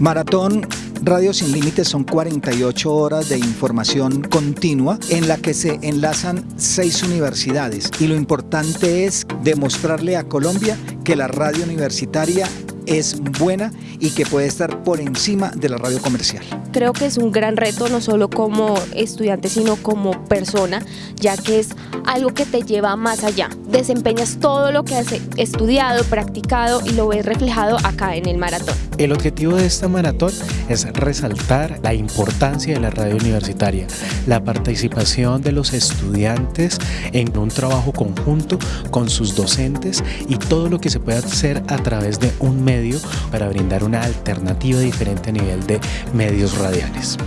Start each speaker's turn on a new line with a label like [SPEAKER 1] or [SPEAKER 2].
[SPEAKER 1] Maratón Radio Sin Límites son 48 horas de información continua en la que se enlazan seis universidades. Y lo importante es demostrarle a Colombia que la radio universitaria es buena y que puede estar por encima de la radio comercial.
[SPEAKER 2] Creo que es un gran reto no solo como estudiante sino como persona, ya que es algo que te lleva más allá. Desempeñas todo lo que has estudiado, practicado y lo ves reflejado acá en el maratón.
[SPEAKER 3] El objetivo de esta maratón es resaltar la importancia de la radio universitaria, la participación de los estudiantes en un trabajo conjunto con sus docentes y todo lo que se puede hacer a través de un medio para brindar una alternativa diferente a nivel de medios radiales.